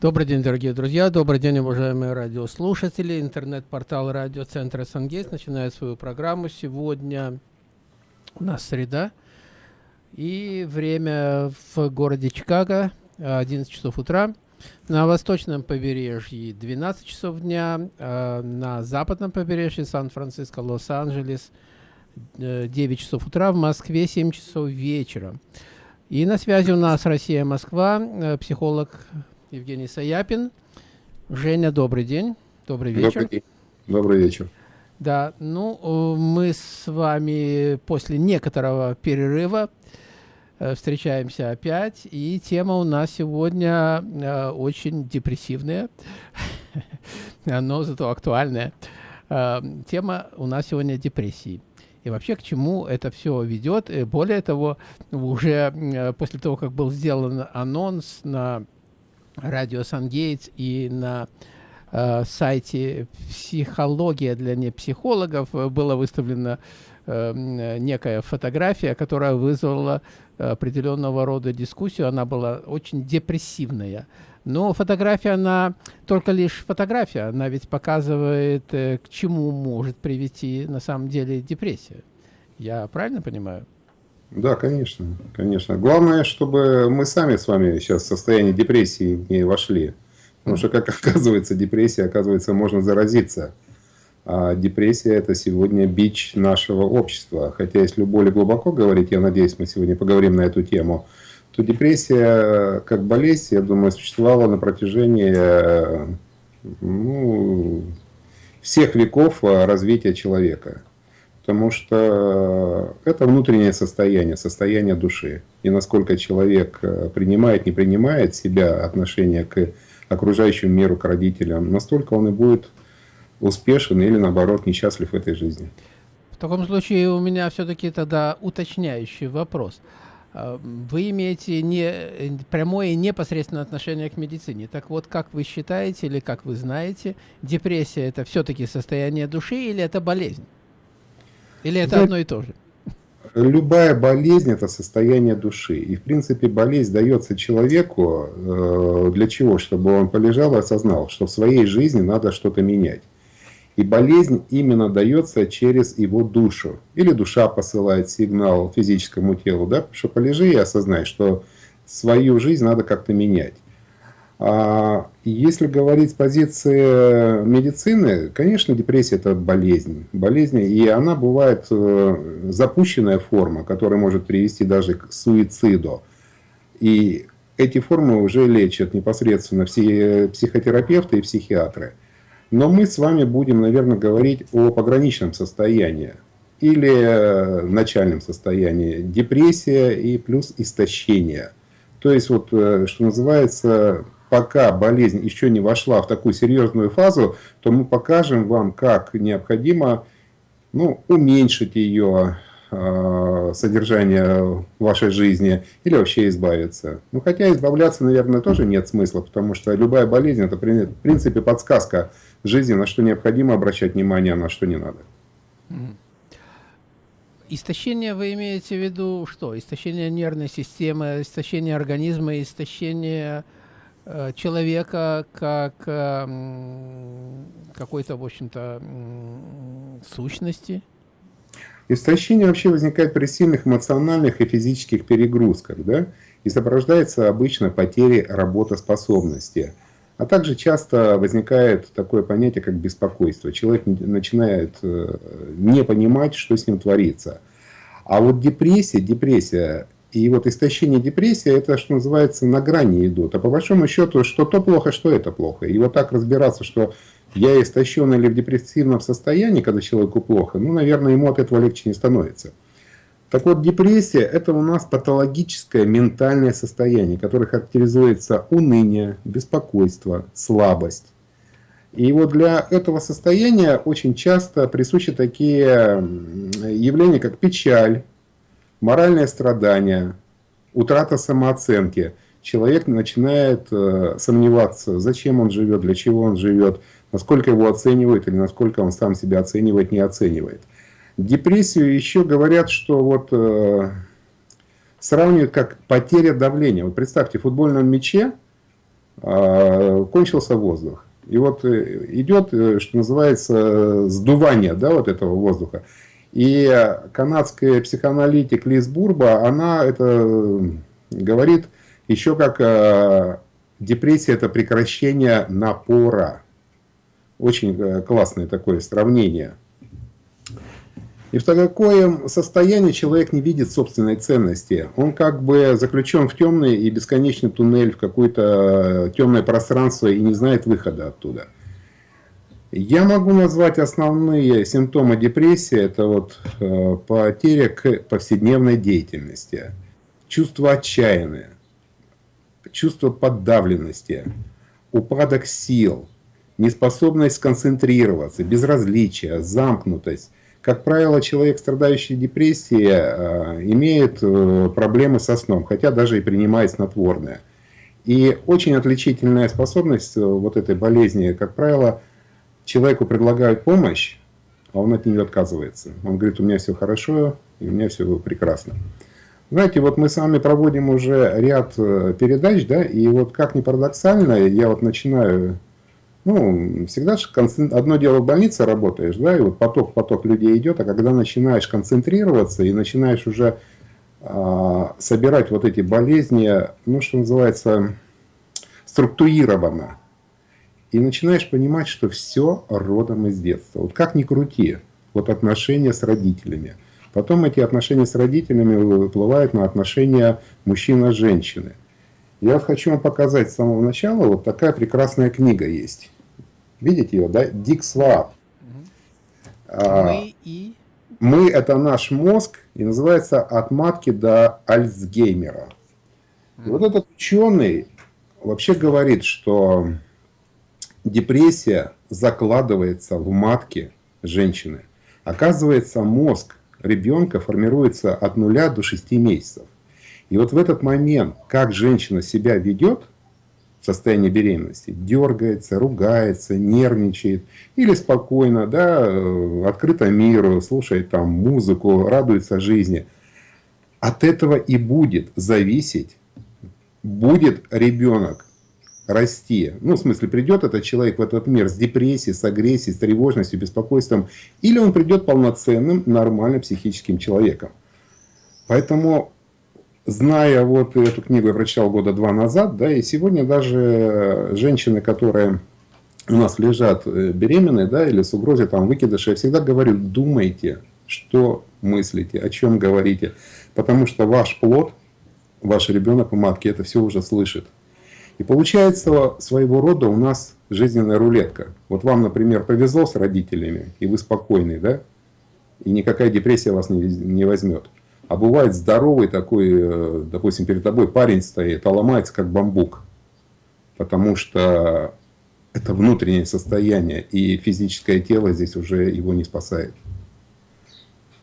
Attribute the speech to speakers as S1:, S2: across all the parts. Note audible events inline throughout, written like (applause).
S1: Добрый день, дорогие друзья, добрый день, уважаемые радиослушатели. Интернет-портал радиоцентра «Сангейт» начинает свою программу. Сегодня у нас среда, и время в городе Чикаго 11 часов утра. На восточном побережье 12 часов дня, а на западном побережье Сан-Франциско, Лос-Анджелес 9 э, часов утра, в Москве 7 часов вечера. И на связи у нас Россия-Москва, э, психолог Евгений Саяпин. Женя, добрый день. Добрый вечер.
S2: Добрый, добрый вечер.
S1: Да, ну, э, мы с вами после некоторого перерыва э, встречаемся опять, и тема у нас сегодня э, очень депрессивная, (laughs) но зато актуальная. Тема у нас сегодня депрессии. И вообще, к чему это все ведет. И более того, уже после того, как был сделан анонс на радио Сангейтс и на э, сайте «Психология для непсихологов» была выставлена э, некая фотография, которая вызвала определенного рода дискуссию. Она была очень депрессивная. Но фотография, она только лишь фотография. Она ведь показывает, э, к чему может привести на самом деле депрессия. Я правильно понимаю?
S2: Да, конечно, конечно. Главное, чтобы мы сами с вами сейчас в состоянии депрессии не вошли. Потому что, как (laughs) оказывается, депрессия, оказывается, можно заразиться. А депрессия – это сегодня бич нашего общества. Хотя, если более глубоко говорить, я надеюсь, мы сегодня поговорим на эту тему, то депрессия как болезнь, я думаю, существовала на протяжении ну, всех веков развития человека потому что это внутреннее состояние, состояние души. И насколько человек э, принимает, не принимает себя, отношение к окружающему миру, к родителям, настолько он и будет успешен или, наоборот, несчастлив в этой жизни.
S1: В таком случае у меня все-таки тогда уточняющий вопрос. А, вы имеете не, прямое и непосредственное отношение к медицине. Так вот, как вы считаете или как вы знаете, депрессия – это все-таки состояние души или это болезнь? Или это одно и то же?
S2: Любая болезнь – это состояние души. И, в принципе, болезнь дается человеку э, для чего? Чтобы он полежал и осознал, что в своей жизни надо что-то менять. И болезнь именно дается через его душу. Или душа посылает сигнал физическому телу, да, что полежи и осознай, что свою жизнь надо как-то менять. А если говорить с позиции медицины, конечно, депрессия – это болезнь. Болезнь, и она бывает э, запущенная форма, которая может привести даже к суициду. И эти формы уже лечат непосредственно все психотерапевты и психиатры. Но мы с вами будем, наверное, говорить о пограничном состоянии или э, начальном состоянии. Депрессия и плюс истощение. То есть, вот, э, что называется, пока болезнь еще не вошла в такую серьезную фазу, то мы покажем вам, как необходимо ну, уменьшить ее э, содержание в вашей жизни или вообще избавиться. Ну, хотя избавляться, наверное, тоже нет смысла, потому что любая болезнь – это, в принципе, подсказка жизни, на что необходимо обращать внимание, а на что не надо.
S1: Истощение вы имеете в виду что? Истощение нервной системы, истощение организма, истощение человека как эм, какой-то, в общем-то, сущности?
S2: Истощение вообще возникает при сильных эмоциональных и физических перегрузках, да, и сопровождается обычно потерей работоспособности. А также часто возникает такое понятие, как беспокойство. Человек начинает э, не понимать, что с ним творится. А вот депрессия, депрессия и вот истощение депрессия, это, что называется, на грани идут. А по большому счету, что то плохо, что это плохо. И вот так разбираться, что я истощен или в депрессивном состоянии, когда человеку плохо, ну, наверное, ему от этого легче не становится. Так вот, депрессия – это у нас патологическое ментальное состояние, которое характеризуется уныние, беспокойство, слабость. И вот для этого состояния очень часто присущи такие явления, как печаль, моральное страдание, утрата самооценки. Человек начинает э, сомневаться, зачем он живет, для чего он живет, насколько его оценивают или насколько он сам себя оценивает, не оценивает. Депрессию еще говорят, что вот э, сравнивают как потеря давления. Вот представьте, в футбольном мяче а, кончился воздух. И вот э, идет, э, что называется, сдувание да, вот этого воздуха. И канадская психоаналитик Лиз Бурба, она это говорит еще как э, депрессия – это прекращение напора. Очень классное такое сравнение. И в такое состоянии человек не видит собственной ценности. Он как бы заключен в темный и бесконечный туннель, в какое-то темное пространство и не знает выхода оттуда. Я могу назвать основные симптомы депрессии. Это вот э, потеря к повседневной деятельности, чувство отчаяния, чувство подавленности, упадок сил, неспособность сконцентрироваться, безразличие, замкнутость, как правило, человек, страдающий депрессией, э, имеет э, проблемы со сном, хотя даже и принимает снотворное. И очень отличительная способность э, вот этой болезни, как правило, человеку предлагают помощь, а он от нее отказывается. Он говорит, у меня все хорошо, и у меня все прекрасно. Знаете, вот мы с вами проводим уже ряд передач, да, и вот как ни парадоксально, я вот начинаю ну, всегда же одно дело в больнице работаешь, да, и вот поток-поток людей идет, а когда начинаешь концентрироваться и начинаешь уже а, собирать вот эти болезни, ну, что называется, структурированно, и начинаешь понимать, что все родом из детства. Вот как ни крути, вот отношения с родителями. Потом эти отношения с родителями выплывают на отношения мужчина-женщины. Я хочу вам показать с самого начала, вот такая прекрасная книга есть. Видите ее, да? Дик Свааб.
S1: Мы и...
S2: Мы – это наш мозг, и называется «От матки до Альцгеймера». И вот этот ученый вообще говорит, что депрессия закладывается в матке женщины. Оказывается, мозг ребенка формируется от нуля до 6 месяцев. И вот в этот момент, как женщина себя ведет в состоянии беременности, дергается, ругается, нервничает, или спокойно, да, э, открыто миру, слушает там музыку, радуется жизни, от этого и будет зависеть, будет ребенок расти. Ну, в смысле, придет этот человек в этот мир с депрессией, с агрессией, с тревожностью, беспокойством, или он придет полноценным, нормальным психическим человеком. Поэтому зная вот эту книгу, я прочитал года два назад, да, и сегодня даже женщины, которые у нас лежат э, беременные, да, или с угрозой там выкидыша, я всегда говорю, думайте, что мыслите, о чем говорите, потому что ваш плод, ваш ребенок в матке это все уже слышит. И получается своего рода у нас жизненная рулетка. Вот вам, например, повезло с родителями, и вы спокойный, да, и никакая депрессия вас не, не возьмет. А бывает здоровый такой, э, допустим, перед тобой парень стоит, а ломается как бамбук. Потому что это внутреннее состояние, и физическое тело здесь уже его не спасает.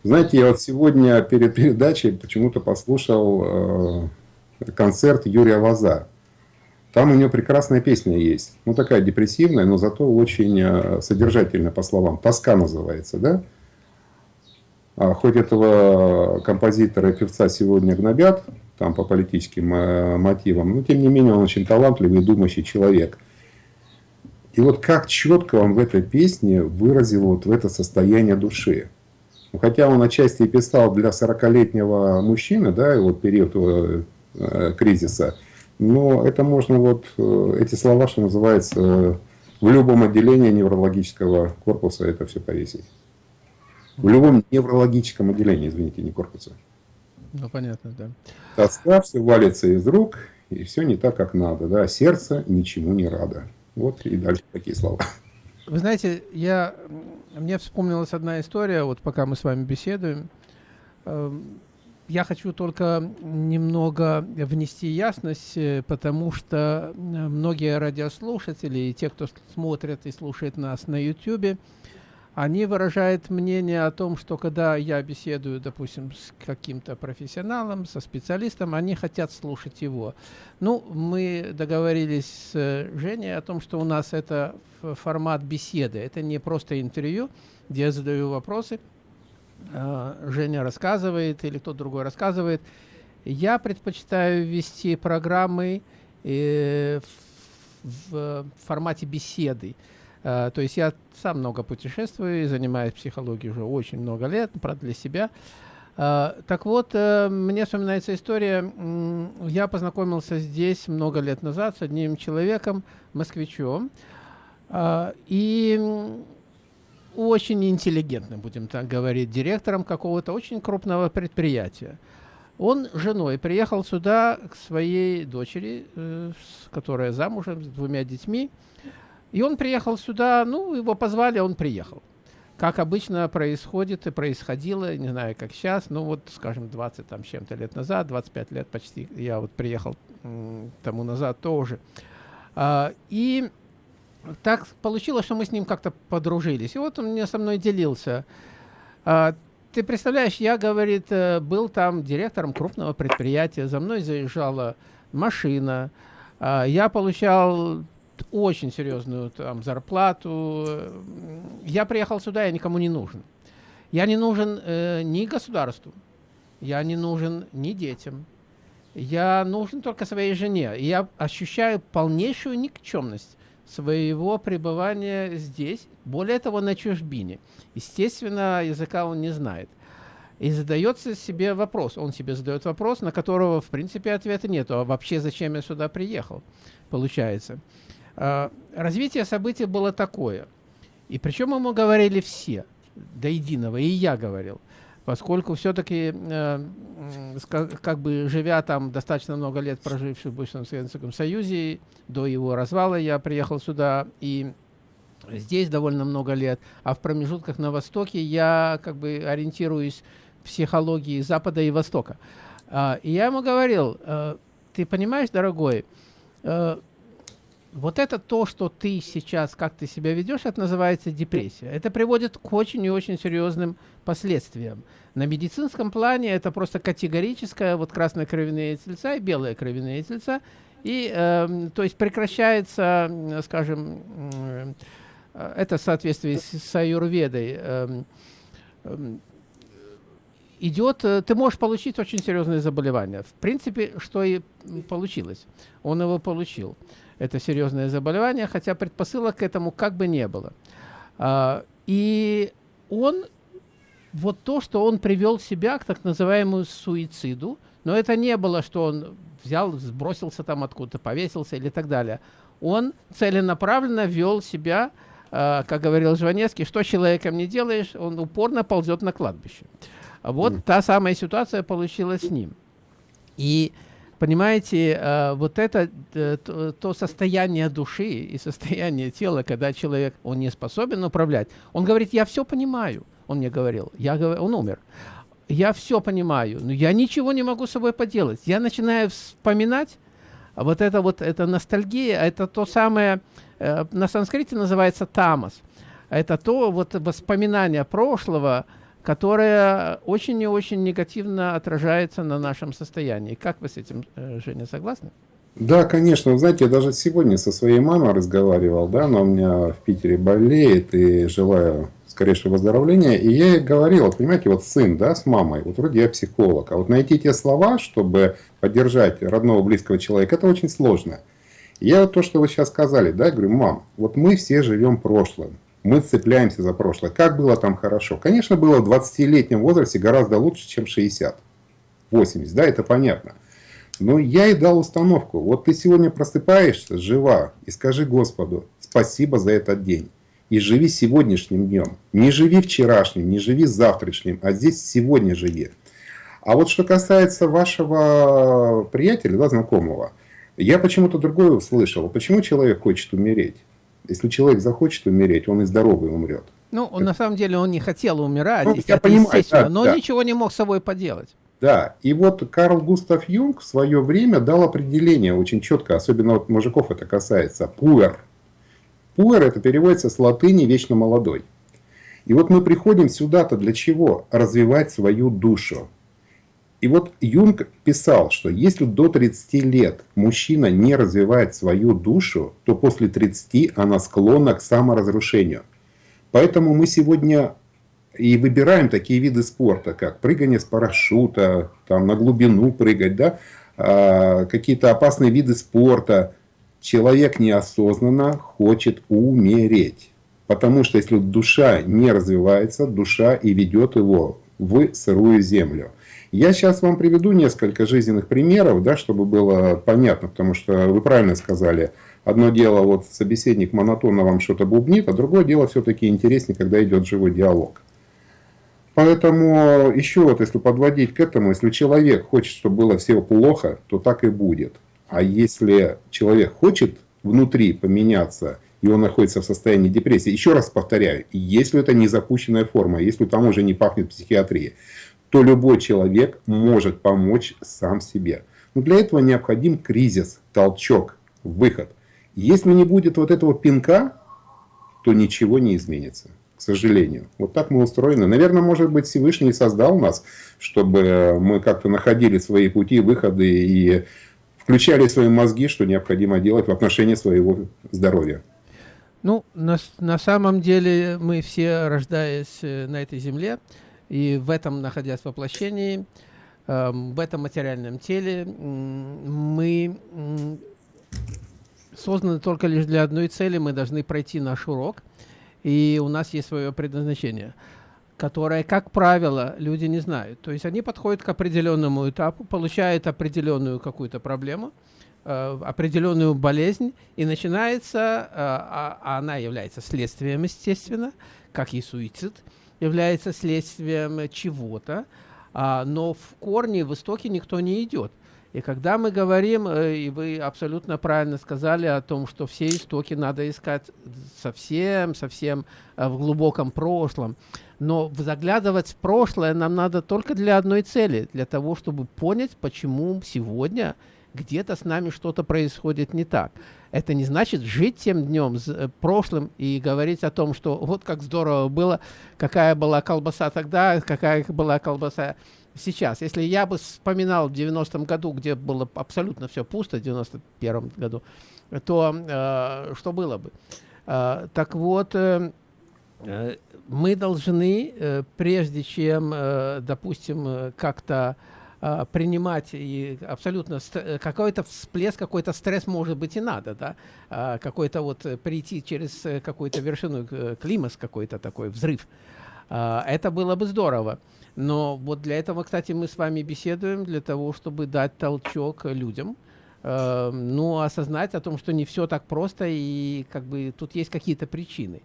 S2: Знаете, я вот сегодня перед передачей почему-то послушал э, концерт Юрия Ваза. Там у него прекрасная песня есть. Ну, такая депрессивная, но зато очень э, содержательная по словам. «Тоска» называется, да? А хоть этого композитора и певца сегодня гнобят, там по политическим э, мотивам, но тем не менее он очень талантливый думающий человек. И вот как четко он в этой песне выразил вот в это состояние души. Ну, хотя он отчасти писал для 40-летнего мужчины, да, и вот период э, кризиса, но это можно вот, э, эти слова, что называется, в любом отделении неврологического корпуса это все повесить. В любом неврологическом отделении, извините, не корпуса.
S1: Ну, понятно, да.
S2: Тоска, все валится из рук, и все не так, как надо. Да? Сердце ничему не радо. Вот и дальше такие слова.
S1: Вы знаете, я, мне вспомнилась одна история, вот пока мы с вами беседуем. Я хочу только немного внести ясность, э, потому что э, многие радиослушатели и те, кто смотрит и слушает нас на YouTube, они выражают мнение о том, что когда я беседую, допустим, с каким-то профессионалом, со специалистом, они хотят слушать его. Ну, мы договорились с Женей о том, что у нас это формат беседы. Это не просто интервью, где я задаю вопросы, Женя рассказывает или кто-то другой рассказывает. Я предпочитаю вести программы э, в формате беседы. То есть я сам много путешествую, занимаюсь психологией уже очень много лет, правда, для себя. Так вот, мне вспоминается история, я познакомился здесь много лет назад с одним человеком, москвичом, и очень интеллигентным, будем так говорить, директором какого-то очень крупного предприятия. Он женой приехал сюда к своей дочери, э, которая замужем, с двумя детьми. И он приехал сюда, ну, его позвали, он приехал. Как обычно происходит и происходило, не знаю, как сейчас, ну, вот, скажем, 20 там чем-то лет назад, 25 лет почти, я вот приехал тому назад тоже. А, и так получилось, что мы с ним как-то подружились. И вот он мне со мной делился. А, ты представляешь, я, говорит, э, был там директором крупного предприятия, за мной заезжала машина, а, я получал очень серьезную там зарплату. Я приехал сюда, я никому не нужен. Я не нужен э, ни государству, я не нужен ни детям. Я нужен только своей жене. И я ощущаю полнейшую никчемность своего пребывания здесь, более того, на чужбине. Естественно, языка он не знает. И задается себе вопрос, он себе задает вопрос, на которого, в принципе, ответа нет. А вообще, зачем я сюда приехал, получается. А, развитие событий было такое. И причем ему говорили все, до единого, и я говорил поскольку все-таки, э, как бы живя там достаточно много лет, проживший в бывшем Советском Союзе, до его развала я приехал сюда, и здесь довольно много лет, а в промежутках на Востоке я как бы ориентируюсь в психологии Запада и Востока. А, и я ему говорил, э, ты понимаешь, дорогой, э, вот это то, что ты сейчас, как ты себя ведешь, это называется депрессия. Это приводит к очень и очень серьезным последствиям. На медицинском плане это просто категорическое, вот красные кровяные тельца и белые кровяные тельца. И, э, то есть прекращается, скажем, э, это в соответствии с, с аюрведой, э, э, идет, ты можешь получить очень серьезные заболевания. В принципе, что и получилось. Он его получил это серьезное заболевание, хотя предпосылок к этому как бы не было. А, и он, вот то, что он привел себя к так называемому суициду, но это не было, что он взял, сбросился там откуда-то, повесился или так далее. Он целенаправленно вел себя, э, как говорил Жванецкий, что человеком не делаешь, он упорно ползет на кладбище. Вот mm. та самая ситуация получилась с ним. И Понимаете, э, вот это э, то, то состояние души и состояние тела, когда человек, он не способен управлять, он говорит, я все понимаю, он мне говорил, я, он умер, я все понимаю, но я ничего не могу с собой поделать. Я начинаю вспоминать, вот это вот, это ностальгия, это то самое, э, на санскрите называется тамас, это то вот воспоминание прошлого, которая очень и очень негативно отражается на нашем состоянии. Как вы с этим, э, Женя, согласны?
S2: Да, конечно. Знаете, я даже сегодня со своей мамой разговаривал, да, она у меня в Питере болеет и желаю скорейшего выздоровления. И я ей говорил, понимаете, вот сын, да, с мамой, вот вроде я психолог, а вот найти те слова, чтобы поддержать родного близкого человека, это очень сложно. Я вот то, что вы сейчас сказали, да, говорю, мам, вот мы все живем прошлым мы цепляемся за прошлое. Как было там хорошо? Конечно, было в 20-летнем возрасте гораздо лучше, чем 60. 80, да, это понятно. Но я и дал установку. Вот ты сегодня просыпаешься, жива, и скажи Господу, спасибо за этот день. И живи сегодняшним днем. Не живи вчерашним, не живи завтрашним, а здесь сегодня живи. А вот что касается вашего приятеля, да, знакомого, я почему-то другое услышал. Почему человек хочет умереть? Если человек захочет умереть, он и здоровый умрет.
S1: Ну, он, на самом деле он не хотел умирать, ну, я понимаю, да, но да. ничего не мог с собой поделать.
S2: Да, и вот Карл Густав Юнг в свое время дал определение очень четко, особенно вот мужиков это касается, пуэр. Пуэр это переводится с латыни «вечно молодой». И вот мы приходим сюда-то для чего? Развивать свою душу. И вот Юнг писал, что если до 30 лет мужчина не развивает свою душу, то после 30 она склонна к саморазрушению. Поэтому мы сегодня и выбираем такие виды спорта, как прыгание с парашюта, там на глубину прыгать, да, а, какие-то опасные виды спорта. человек неосознанно хочет умереть. Потому что если душа не развивается, душа и ведет его в сырую землю. Я сейчас вам приведу несколько жизненных примеров, да, чтобы было понятно, потому что вы правильно сказали, одно дело, вот собеседник монотонно вам что-то бубнит, а другое дело все-таки интереснее, когда идет живой диалог. Поэтому еще вот, если подводить к этому, если человек хочет, чтобы было все плохо, то так и будет. А если человек хочет внутри поменяться, и он находится в состоянии депрессии, еще раз повторяю, если это не запущенная форма, если там уже не пахнет психиатрией, то любой человек может помочь сам себе. Но для этого необходим кризис, толчок, выход. Если не будет вот этого пинка, то ничего не изменится. К сожалению. Вот так мы устроены. Наверное, может быть, Всевышний создал нас, чтобы мы как-то находили свои пути, выходы и включали свои мозги, что необходимо делать в отношении своего здоровья.
S1: Ну, на, на самом деле мы все, рождаясь э, на этой земле, и в этом, находясь в воплощении, э, в этом материальном теле, мы созданы только лишь для одной цели. Мы должны пройти наш урок, и у нас есть свое предназначение которое, как правило, люди не знают. То есть они подходят к определенному этапу, получают определенную какую-то проблему, э, определенную болезнь, и начинается, э, а, а она является следствием, естественно, как и суицид, является следствием чего-то, а, но в корне, в истоке никто не идет. И когда мы говорим, э, и вы абсолютно правильно сказали о том, что все истоки надо искать совсем, совсем э, в глубоком прошлом, но заглядывать в прошлое нам надо только для одной цели, для того, чтобы понять, почему сегодня где-то с нами что-то происходит не так. Это не значит жить тем днем, э, прошлым, и говорить о том, что вот как здорово было, какая была колбаса тогда, какая была колбаса сейчас. Если я бы вспоминал в 90-м году, где было абсолютно все пусто, в 91-м году, то э, что было бы? Э, так вот, э, мы должны, э, прежде чем, э, допустим, э, как-то принимать и абсолютно э, какой-то всплеск, какой-то стресс может быть и надо, да, э, какой-то вот прийти через какую-то вершину, климас какой-то такой, взрыв. Э, это было бы здорово. Но вот для этого, кстати, мы с вами беседуем, для того, чтобы дать толчок людям, э, ну, осознать о том, что не все так просто, и как бы тут есть какие-то причины.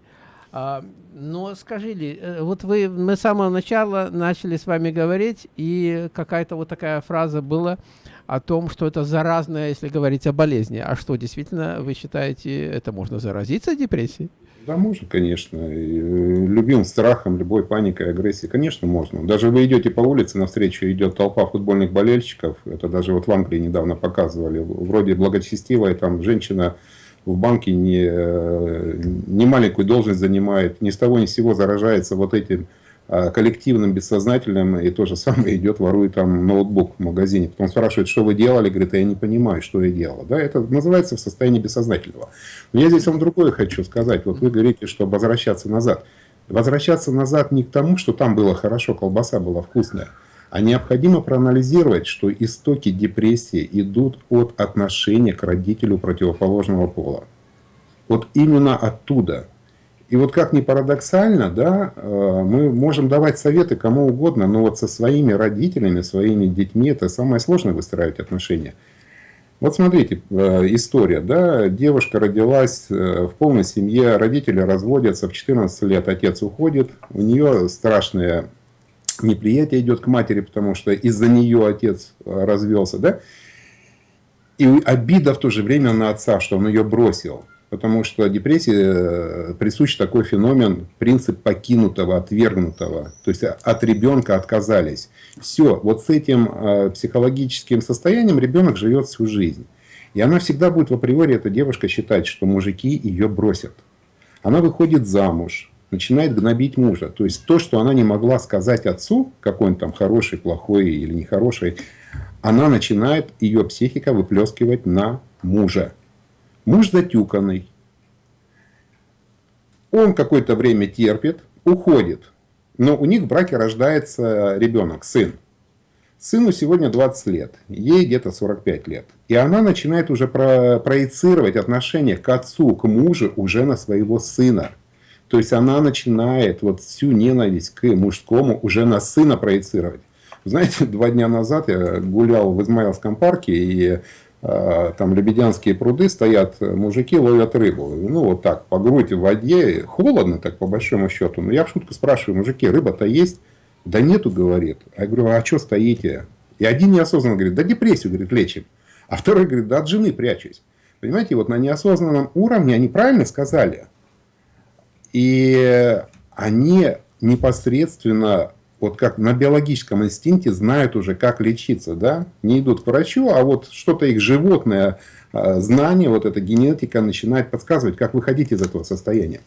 S1: А, но скажи ли, э, вот вы, мы с самого начала начали с вами говорить, и какая-то вот такая фраза была о том, что это заразное, если говорить о болезни. А что, действительно, вы считаете, это можно заразиться депрессией?
S2: Да, можно, конечно. И э, любым страхом, любой паникой, агрессией, конечно, можно. Даже вы идете по улице, навстречу идет толпа футбольных болельщиков. Это даже вот в Англии недавно показывали. Вроде благочестивая там женщина в банке не, э, не маленькую должность занимает, ни с того ни с сего заражается вот этим а, коллективным, бессознательным, и то же самое идет, ворует там ноутбук в магазине. Потом спрашивает, что вы делали, говорит, я не понимаю, что я делал. Да, это называется в состоянии бессознательного. Но я здесь вам другое хочу сказать. Вот вы говорите, что возвращаться назад. Возвращаться назад не к тому, что там было хорошо, колбаса была вкусная, а необходимо проанализировать, что истоки депрессии идут от отношения к родителю противоположного пола. Вот именно оттуда – и вот как ни парадоксально, да, э, мы можем давать советы кому угодно, но вот со своими родителями, своими детьми это самое сложное выстраивать отношения. Вот смотрите, э, история, да, девушка родилась э, в полной семье, родители разводятся, в 14 лет отец уходит, у нее страшное неприятие идет к матери, потому что из-за нее отец развелся, да, и обида в то же время на отца, что он ее бросил потому что депрессии э, присущ такой феномен, принцип покинутого, отвергнутого. То есть от ребенка отказались. Все, вот с этим э, психологическим состоянием ребенок живет всю жизнь. И она всегда будет в априори, эта девушка, считать, что мужики ее бросят. Она выходит замуж, начинает гнобить мужа. То есть то, что она не могла сказать отцу, какой он там хороший, плохой или нехороший, она начинает, ее психика выплескивать на мужа. Муж затюканный. Он какое-то время терпит, уходит. Но у них в браке рождается ребенок, сын. Сыну сегодня 20 лет, ей где-то 45 лет. И она начинает уже про проецировать отношение к отцу, к мужу уже на своего сына. То есть она начинает вот всю ненависть к мужскому уже на сына проецировать. Знаете, (laughs) два дня назад я гулял в Измаилском парке, и э, там лебедянские пруды стоят, мужики ловят рыбу. Ну, вот так, по грудь в воде, холодно так, по большому счету. Но я в шутку спрашиваю, мужики, рыба-то есть? Да нету, говорит. А я говорю, а что стоите? И один неосознанно говорит, да депрессию, говорит, лечим. А второй говорит, да от жены прячусь. Понимаете, вот на неосознанном уровне они правильно сказали. И они непосредственно, вот как на биологическом инстинкте, знают уже, как лечиться. Да? Не идут к врачу, а вот что-то их животное а, знание, вот эта генетика начинает подсказывать, как выходить из этого состояния.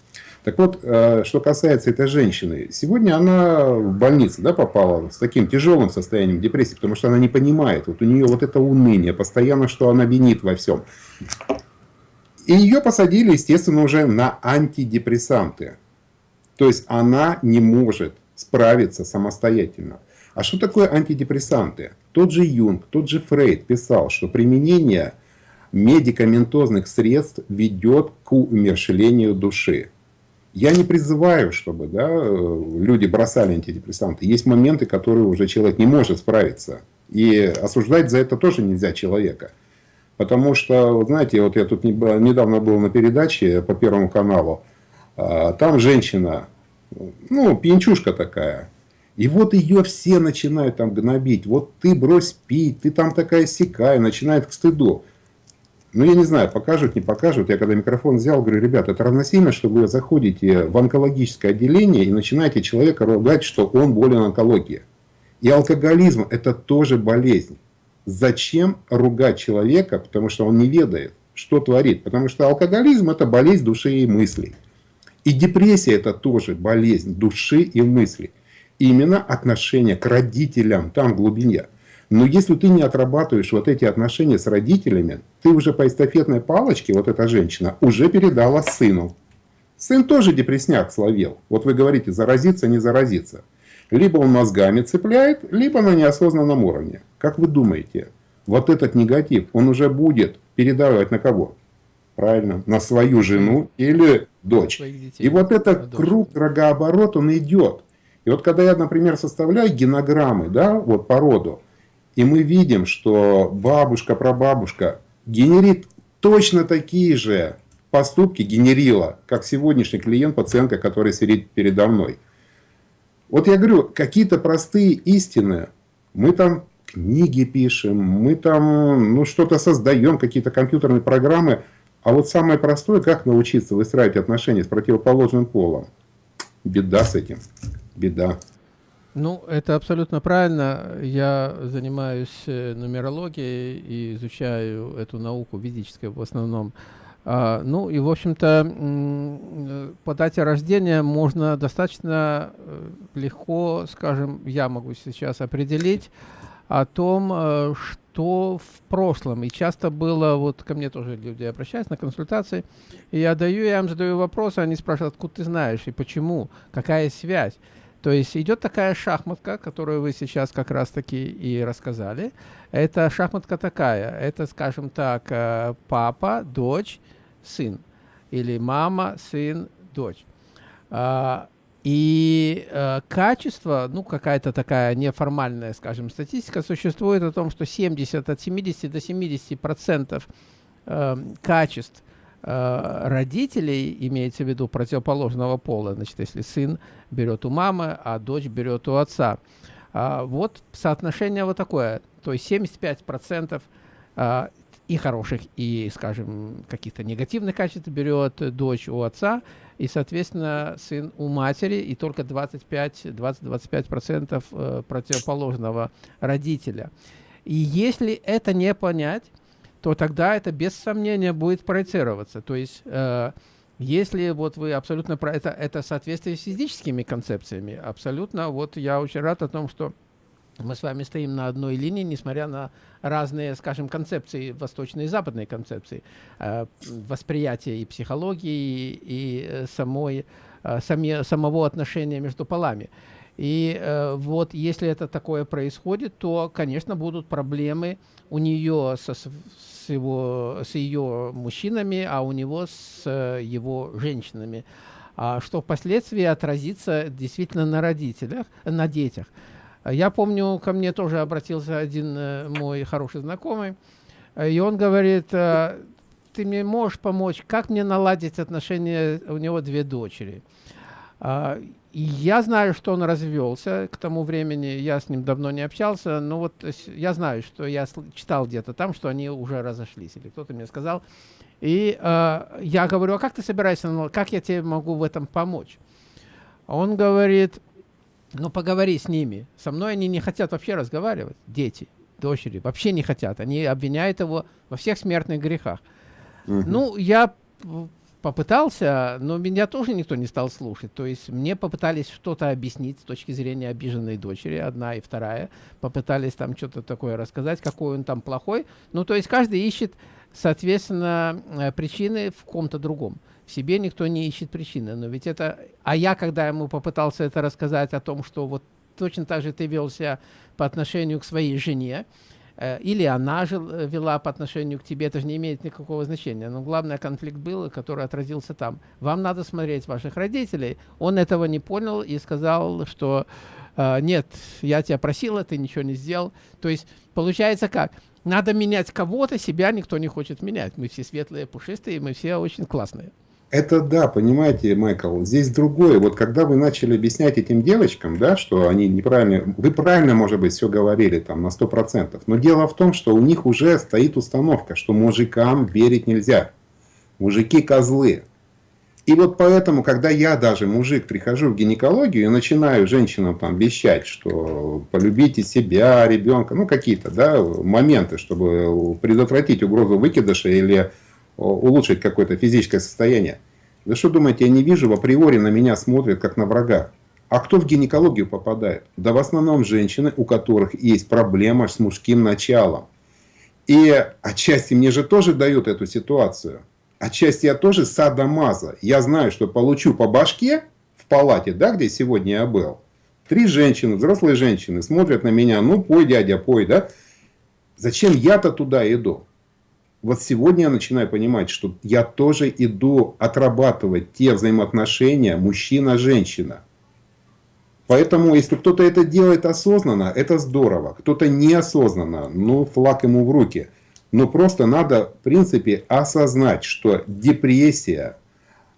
S2: Так вот, э, что касается этой женщины, сегодня она в больницу да, попала с таким тяжелым состоянием депрессии, потому что она не понимает, вот у нее вот это уныние, постоянно, что она винит во всем. И ее посадили, естественно, уже на антидепрессанты. То есть она не может справиться самостоятельно. А что такое антидепрессанты? Тот же Юнг, тот же Фрейд писал, что применение медикаментозных средств ведет к умершлению души. Я не призываю, чтобы да, люди бросали антидепрессанты. Есть моменты, которые уже человек не может справиться. И осуждать за это тоже нельзя человека. Потому что, знаете, вот я тут недавно был на передаче по Первому каналу. А, там женщина, ну, пьянчушка такая. И вот ее все начинают там гнобить. Вот ты брось пить, ты там такая сякая, начинает к стыду. Ну, я не знаю, покажут, не покажут. Я когда микрофон взял, говорю, ребята, это равносильно, что вы заходите в онкологическое отделение и начинаете человека ругать, что он болен онкологией. И алкоголизм – это тоже болезнь. Зачем ругать человека, потому что он не ведает, что творит? Потому что алкоголизм – это болезнь души и мыслей. И депрессия – это тоже болезнь души и мыслей. Именно отношение к родителям там глубине – но если ты не отрабатываешь вот эти отношения с родителями, ты уже по эстафетной палочке, вот эта женщина, уже передала сыну. Сын тоже депресняк словил. Вот вы говорите, заразиться, не заразиться. Либо он мозгами цепляет, либо на неосознанном уровне. Как вы думаете, вот этот негатив, он уже будет передавать на кого? Правильно, на свою жену или дочь. И вот этот круг, рогооборот, он идет. И вот когда я, например, составляю генограммы, да, вот по роду, и мы видим, что бабушка, прабабушка генерит точно такие же поступки, генерила, как сегодняшний клиент, пациентка, который сидит передо мной. Вот я говорю, какие-то простые истины, мы там книги пишем, мы там ну, что-то создаем, какие-то компьютерные программы, а вот самое простое, как научиться выстраивать отношения с противоположным полом. Беда с этим, беда.
S1: Ну, это абсолютно правильно. Я занимаюсь э, нумерологией и изучаю эту науку ведическую в основном. А, ну и, в общем-то, по дате рождения можно достаточно э, легко, скажем, я могу сейчас определить о том, э, что в прошлом. И часто было, вот ко мне тоже люди обращаются на консультации, и я даю, я им задаю вопросы, они спрашивают, откуда ты знаешь и почему, какая связь. То есть идет такая шахматка, которую вы сейчас как раз-таки и рассказали. Это шахматка такая. Это, скажем так, э, папа, дочь, сын. Или мама, сын, дочь. А, и э, качество, ну, какая-то такая неформальная, скажем, статистика существует о том, что 70 от 70 до 70 процентов э, качеств Э, родителей, имеется в виду противоположного пола, значит, если сын берет у мамы, а дочь берет у отца. А, вот соотношение вот такое, то есть 75% а, и хороших, и, скажем, каких-то негативных качеств берет дочь у отца, и, соответственно, сын у матери, и только 25-25% э, противоположного родителя. И если это не понять, то тогда это без сомнения будет проецироваться. То есть, э, если вот вы абсолютно про это, это соответствие с физическими концепциями, абсолютно, вот я очень рад о том, что мы с вами стоим на одной линии, несмотря на разные, скажем, концепции, восточные и западные концепции, э, восприятия и психологии, и, и самой, э, сами, самого отношения между полами. И э, вот если это такое происходит, то, конечно, будут проблемы у нее со, с, его, с ее мужчинами, а у него с э, его женщинами, а, что впоследствии отразится действительно на родителях, на детях. Я помню, ко мне тоже обратился один э, мой хороший знакомый, и он говорит, э, ты мне можешь помочь, как мне наладить отношения, у него две дочери. А, и я знаю, что он развелся к тому времени, я с ним давно не общался, но вот я знаю, что я читал где-то там, что они уже разошлись, или кто-то мне сказал. И э, я говорю, а как ты собираешься, как я тебе могу в этом помочь? Он говорит, ну поговори с ними. Со мной они не хотят вообще разговаривать, дети, дочери, вообще не хотят. Они обвиняют его во всех смертных грехах. Угу. Ну, я попытался, но меня тоже никто не стал слушать. То есть мне попытались что-то объяснить с точки зрения обиженной дочери, одна и вторая. Попытались там что-то такое рассказать, какой он там плохой. Ну, то есть каждый ищет, соответственно, э, причины в ком-то другом. В себе никто не ищет причины. Но ведь это... А я, когда ему попытался это рассказать о том, что вот точно так же ты вел себя по отношению к своей жене, Э, или она жил, э, вела по отношению к тебе, это же не имеет никакого значения. Но главный конфликт был, который отразился там. Вам надо смотреть ваших родителей. Он этого не понял и сказал, что э, нет, я тебя просила, ты ничего не сделал. То есть получается как? Надо менять кого-то, себя никто не хочет менять. Мы все светлые, пушистые, мы все очень классные.
S2: Это да, понимаете, Майкл, здесь другое. Вот когда вы начали объяснять этим девочкам, да, что они неправильно, вы правильно, может быть, все говорили там на 100%, но дело в том, что у них уже стоит установка, что мужикам верить нельзя. Мужики козлы. И вот поэтому, когда я даже, мужик, прихожу в гинекологию и начинаю женщинам там вещать, что полюбите себя, ребенка, ну какие-то да, моменты, чтобы предотвратить угрозу выкидыша или улучшить какое-то физическое состояние. Вы что думаете, я не вижу, априори на меня смотрят как на врага. А кто в гинекологию попадает? Да в основном женщины, у которых есть проблема с мужским началом. И отчасти мне же тоже дают эту ситуацию. Отчасти я тоже садомаза. Я знаю, что получу по башке в палате, да, где сегодня я был. Три женщины, взрослые женщины, смотрят на меня, ну пой, дядя, пой, да. Зачем я-то туда иду? Вот сегодня я начинаю понимать, что я тоже иду отрабатывать те взаимоотношения мужчина-женщина. Поэтому, если кто-то это делает осознанно, это здорово. Кто-то неосознанно, ну, флаг ему в руки. Но просто надо, в принципе, осознать, что депрессия,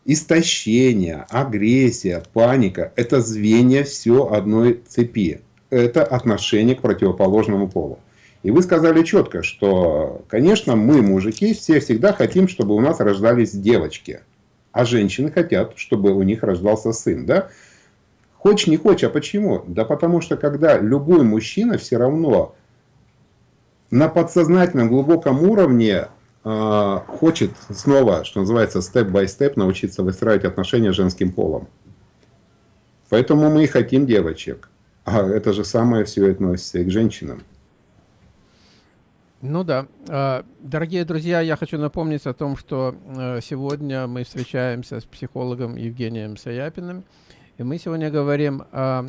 S2: истощение, агрессия, паника – это звенья все одной цепи. Это отношение к противоположному полу. И вы сказали четко, что, конечно, мы, мужики, все всегда хотим, чтобы у нас рождались девочки. А женщины хотят, чтобы у них рождался сын. Да? Хочешь, не хочешь, а почему? Да потому что, когда любой мужчина все равно на подсознательном глубоком уровне э, хочет снова, что называется, степ-бай-степ научиться выстраивать отношения с женским полом. Поэтому мы и хотим девочек. А это же самое все относится и к женщинам.
S1: Ну да. А, дорогие друзья, я хочу напомнить о том, что э, сегодня мы встречаемся с психологом Евгением Саяпиным, и мы сегодня говорим о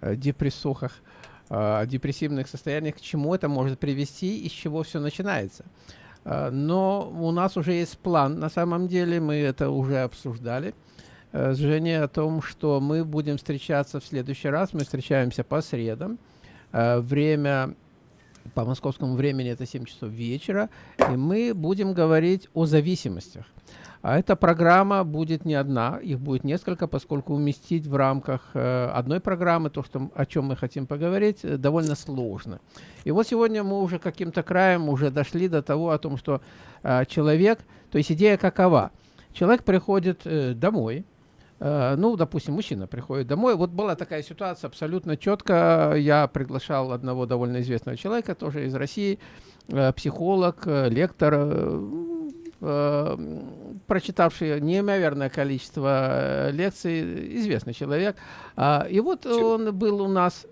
S1: депрессухах, о депрессивных состояниях, к чему это может привести и с чего все начинается. А, но у нас уже есть план, на самом деле, мы это уже обсуждали э, с Женей о том, что мы будем встречаться в следующий раз, мы встречаемся по средам, э, время по московскому времени это 7 часов вечера, и мы будем говорить о зависимостях. А эта программа будет не одна, их будет несколько, поскольку уместить в рамках э, одной программы то, что, о чем мы хотим поговорить, э, довольно сложно. И вот сегодня мы уже каким-то краем уже дошли до того, о том, что э, человек, то есть идея какова? Человек приходит домой, ну, допустим, мужчина приходит домой. Вот была такая ситуация абсолютно четко. Я приглашал одного довольно известного человека, тоже из России, э, психолог, э, лектор, прочитавший неимоверное количество лекций, известный человек. А, и вот он был у нас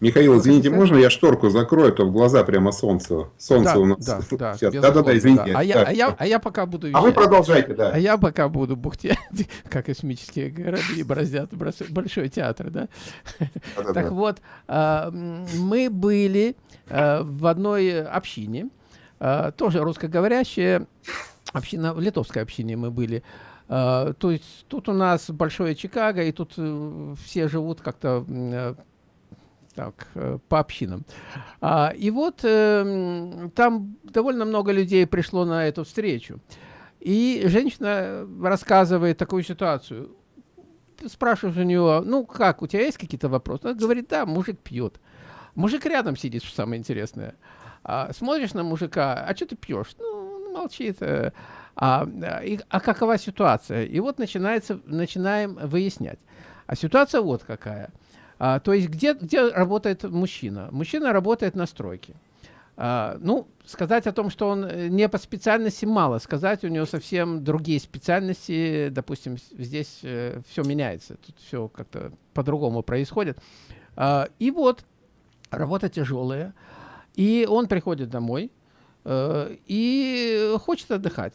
S2: Михаил, извините, можно я шторку закрою, а то в глаза прямо солнце. Солнце
S1: да,
S2: у нас.
S1: Да, (laughs) да,
S2: да, да, да, извините.
S1: Да. А, я, а, я, а я пока буду.
S2: А вы продолжайте, да.
S1: А я пока буду бухтеть, (laughs) как космические корабли бороздят большой театр, да? да, да так да. вот, а, мы были а, в одной общине, тоже русскоговорящая, община, в литовской общине мы были. То есть тут у нас большое Чикаго, и тут э, все живут как-то так, э, по общинам. А, и вот э, там довольно много людей пришло на эту встречу. И женщина рассказывает такую ситуацию. Ты спрашиваешь у него, ну как, у тебя есть какие-то вопросы? Он говорит, да, мужик пьет. Мужик рядом сидит, что самое интересное. А, смотришь на мужика, а что ты пьешь? Ну, молчит. Э, а, и, а какова ситуация? И вот начинается, начинаем выяснять. А ситуация вот какая – а, то есть где, где работает мужчина? Мужчина работает на стройке. А, ну, сказать о том, что он э, не по специальности, мало. Сказать, у него совсем другие специальности. Допустим, здесь э, все меняется. Тут все как-то по-другому происходит. А, и вот, работа тяжелая. И он приходит домой э, и хочет отдыхать.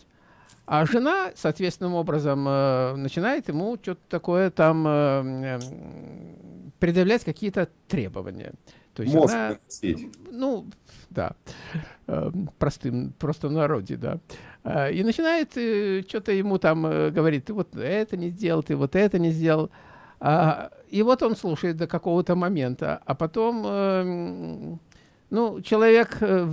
S1: А жена, соответственным образом, э, начинает ему что-то такое там э, предъявлять какие-то требования.
S2: То есть Мозг она,
S1: ну, да, э, простым, просто народе, да. И начинает что-то ему там говорит, ты вот это не сделал, ты вот это не сделал. А, и вот он слушает до какого-то момента, а потом ну, человек э,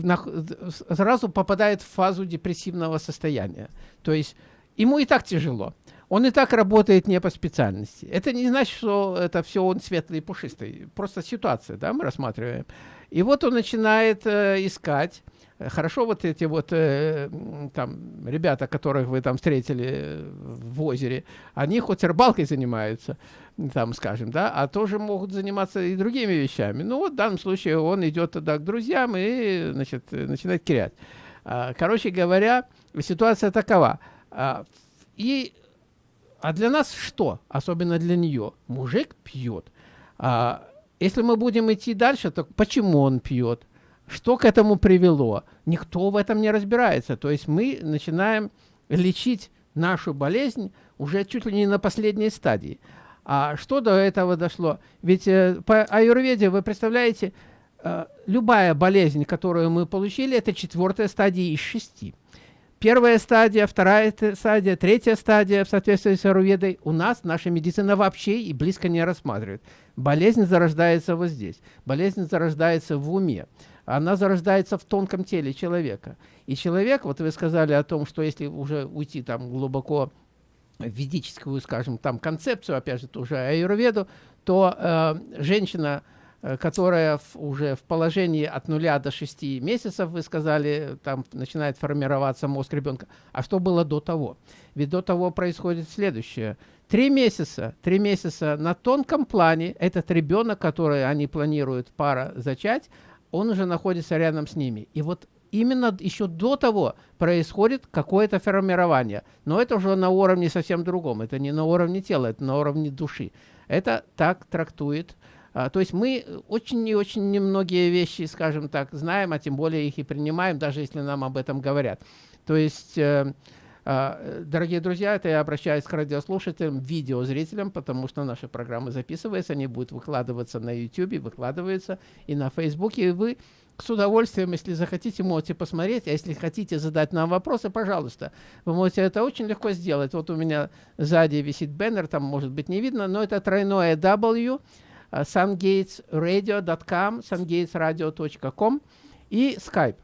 S1: сразу попадает в фазу депрессивного состояния. То есть ему и так тяжело. Он и так работает не по специальности. Это не значит, что это все он светлый и пушистый. Просто ситуация, да, мы рассматриваем. И вот он начинает э, искать Хорошо вот эти вот э, там ребята, которых вы там встретили в озере, они хоть рыбалкой занимаются, там, скажем, да, а тоже могут заниматься и другими вещами. Ну вот в данном случае он идет тогда к друзьям и, значит, начинает кирять. А, короче говоря, ситуация такова. А, и, а для нас что? Особенно для нее. Мужик пьет. А, если мы будем идти дальше, то почему он пьет? Что к этому привело? Никто в этом не разбирается. То есть мы начинаем лечить нашу болезнь уже чуть ли не на последней стадии. А что до этого дошло? Ведь э, по аюрведе, вы представляете, э, любая болезнь, которую мы получили, это четвертая стадия из шести. Первая стадия, вторая стадия, третья стадия в соответствии с аюрведой у нас наша медицина вообще и близко не рассматривает. Болезнь зарождается вот здесь. Болезнь зарождается в уме она зарождается в тонком теле человека. И человек, вот вы сказали о том, что если уже уйти там глубоко в ведическую, скажем, там концепцию, опять же, тоже аюрведу, то э, женщина, э, которая в, уже в положении от нуля до шести месяцев, вы сказали, там начинает формироваться мозг ребенка. А что было до того? Ведь до того происходит следующее. Три месяца, три месяца на тонком плане этот ребенок, который они планируют пара зачать, он уже находится рядом с ними. И вот именно еще до того происходит какое-то формирование. Но это уже на уровне совсем другом. Это не на уровне тела, это на уровне души. Это так трактует. А, то есть мы очень и очень немногие вещи, скажем так, знаем, а тем более их и принимаем, даже если нам об этом говорят. То есть... Э, дорогие друзья, это я обращаюсь к радиослушателям, видеозрителям, потому что наши программы записываются, они будут выкладываться на YouTube, выкладываются и на Facebook, и вы с удовольствием, если захотите, можете посмотреть, а если хотите задать нам вопросы, пожалуйста, вы можете это очень легко сделать. Вот у меня сзади висит баннер, там может быть не видно, но это тройное W, а, sungatesradio.com, sungatesradio.com и Skype.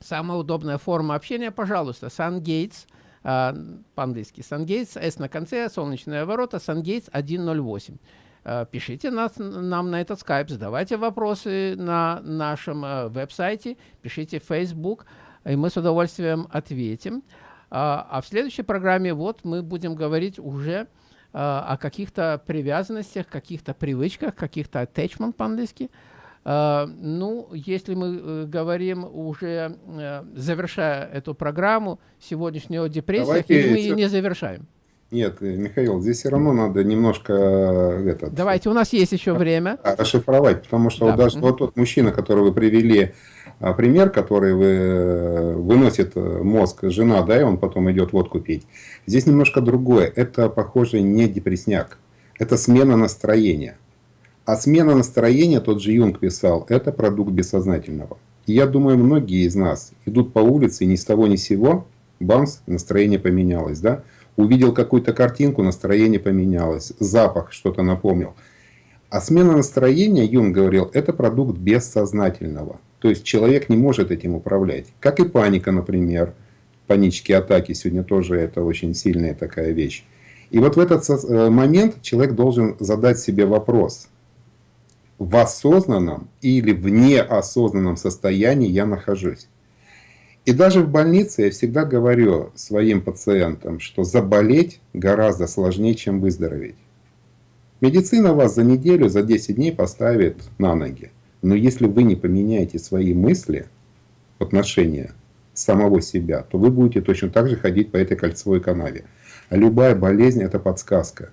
S1: Самая удобная форма общения, пожалуйста, SunGates – а, по-английски SunGates, S на конце, солнечные ворота, SunGates 108. А, пишите нас, нам на этот скайп, задавайте вопросы на нашем а, веб-сайте, пишите в Facebook, и мы с удовольствием ответим. А в следующей программе вот мы будем говорить уже о каких-то привязанностях, каких-то привычках, каких-то attachment по-английски, а, ну, если мы э, говорим уже, э, завершая эту программу сегодняшнего депрессии, или мы ее не завершаем?
S2: Нет, Михаил, здесь все равно надо немножко э, этот,
S1: Давайте, у нас есть еще время.
S2: Расшифровать, потому что да. вот даже вот тот мужчина, который вы привели, а, пример, который вы, э, выносит э, мозг жена, да, и он потом идет водку пить. Здесь немножко другое. Это, похоже, не депресняк. Это смена настроения. А смена настроения, тот же Юнг писал, это продукт бессознательного. И я думаю, многие из нас идут по улице, ни с того ни с сего, бамс, настроение поменялось, да? увидел какую-то картинку, настроение поменялось, запах что-то напомнил. А смена настроения, Юн говорил, это продукт бессознательного. То есть человек не может этим управлять. Как и паника, например. Панические атаки сегодня тоже это очень сильная такая вещь. И вот в этот э, момент человек должен задать себе вопрос. В осознанном или в неосознанном состоянии я нахожусь. И даже в больнице я всегда говорю своим пациентам, что заболеть гораздо сложнее, чем выздороветь. Медицина вас за неделю, за 10 дней поставит на ноги. Но если вы не поменяете свои мысли в отношении самого себя, то вы будете точно так же ходить по этой кольцевой канаве. А любая болезнь – это подсказка.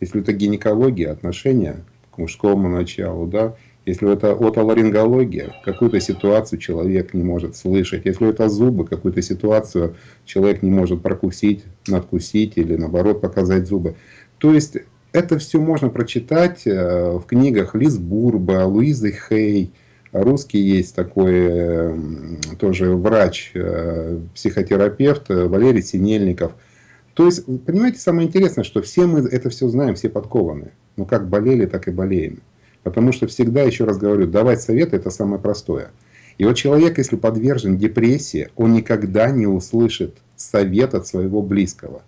S2: Если это гинекология, отношения мужскому началу, да, если это отоларингология, какую-то ситуацию человек не может слышать. Если это зубы, какую-то ситуацию человек не может прокусить, надкусить или наоборот показать зубы. То есть это все можно прочитать э, в книгах Лиз Бурба, Луизы Хей. Русский есть такой тоже врач, э, психотерапевт Валерий Синельников. То есть, понимаете, самое интересное, что все мы это все знаем, все подкованы. Но как болели, так и болеем. Потому что всегда, еще раз говорю, давать советы – это самое простое. И вот человек, если подвержен депрессии, он никогда не услышит совет от своего близкого.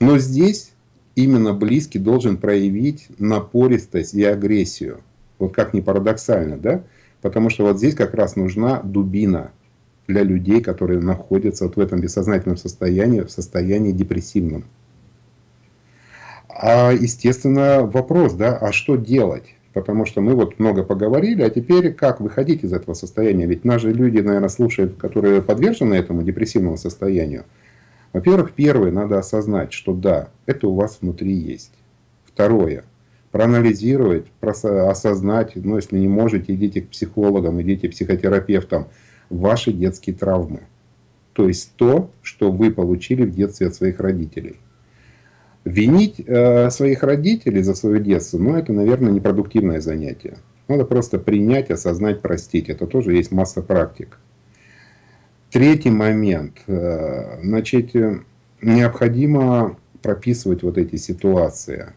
S2: Но здесь именно близкий должен проявить напористость и агрессию. Вот как ни парадоксально, да? Потому что вот здесь как раз нужна дубина для людей, которые находятся вот в этом бессознательном состоянии, в состоянии депрессивном. А, естественно, вопрос, да, а что делать? Потому что мы вот много поговорили, а теперь как выходить из этого состояния? Ведь наши люди, наверное, слушают, которые подвержены этому депрессивному состоянию. Во-первых, первое, надо осознать, что да, это у вас внутри есть. Второе, проанализировать, осознать, ну если не можете, идите к психологам, идите к психотерапевтам, ваши детские травмы. То есть то, что вы получили в детстве от своих родителей. Винить э, своих родителей за свое детство, ну это, наверное, непродуктивное занятие. Надо просто принять, осознать, простить. Это тоже есть масса практик. Третий момент. Э, значит, необходимо прописывать вот эти ситуации.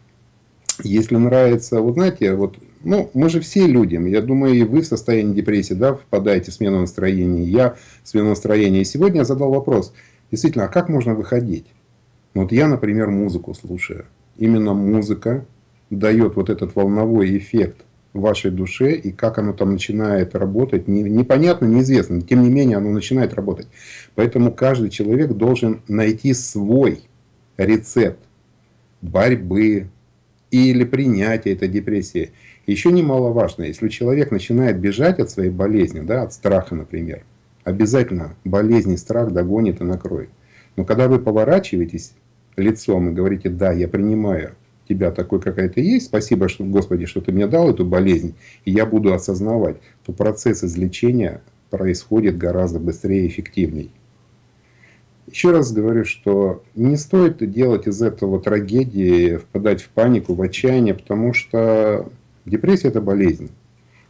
S2: Если нравится, вот знаете, вот, ну, мы же все люди, я думаю, и вы в состоянии депрессии, да, впадаете в смену настроения, я в смену настроения. И сегодня я задал вопрос, действительно, а как можно выходить? Вот я, например, музыку слушаю. Именно музыка дает вот этот волновой эффект вашей душе, и как оно там начинает работать, непонятно, неизвестно. Тем не менее, оно начинает работать. Поэтому каждый человек должен найти свой рецепт борьбы или принятия этой депрессии. Еще немаловажно, если человек начинает бежать от своей болезни, да, от страха, например, обязательно болезнь и страх догонит и накроет. Но когда вы поворачиваетесь лицом и говорите, да, я принимаю тебя такой, какая ты есть, спасибо, что, Господи, что ты мне дал эту болезнь, и я буду осознавать, то процесс излечения происходит гораздо быстрее и эффективней. Еще раз говорю, что не стоит делать из этого трагедии, впадать в панику, в отчаяние, потому что депрессия – это болезнь.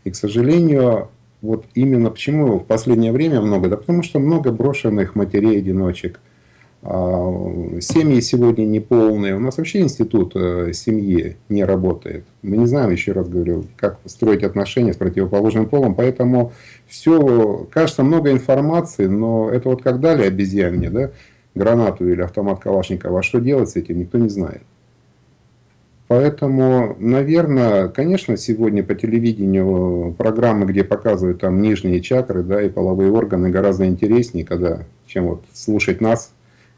S2: И, к сожалению, вот именно почему в последнее время много, да потому что много брошенных матерей-одиночек – семьи сегодня неполные. У нас вообще институт э, семьи не работает. Мы не знаем, еще раз говорю, как строить отношения с противоположным полом. Поэтому все, кажется, много информации, но это вот как дали обезьяне, да, гранату или автомат Калашникова, а что делать с этим, никто не знает. Поэтому, наверное, конечно, сегодня по телевидению программы, где показывают там нижние чакры да, и половые органы, гораздо интереснее, когда, чем вот слушать нас,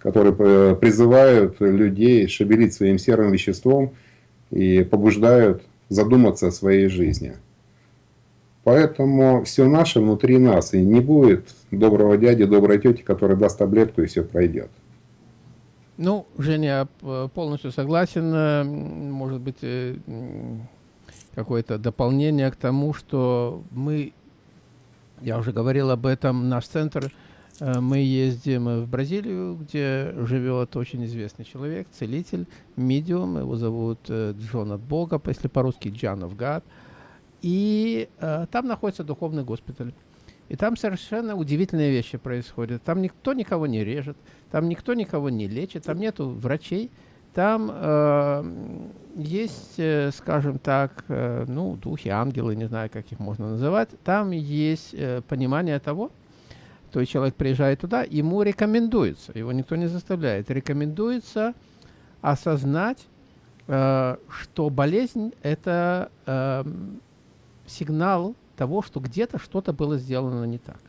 S2: которые призывают людей шевелить своим серым веществом и побуждают задуматься о своей жизни. Поэтому все наше внутри нас, и не будет доброго дяди, доброй тети, который даст таблетку и все пройдет.
S1: Ну, Женя, полностью согласен. Может быть, какое-то дополнение к тому, что мы, я уже говорил об этом, наш центр, э, мы ездим в Бразилию, где живет очень известный человек, целитель, медиум, его зовут э, Джон Бога, если по-русски Джан God, и э, там находится духовный госпиталь. И там совершенно удивительные вещи происходят. Там никто никого не режет, там никто никого не лечит, там нету врачей, там э, есть, э, скажем так, э, ну, духи, ангелы, не знаю, как их можно называть. Там есть э, понимание того, то есть человек приезжает туда, ему рекомендуется, его никто не заставляет, рекомендуется осознать, э, что болезнь – это э, сигнал того, что где-то что-то было сделано не так.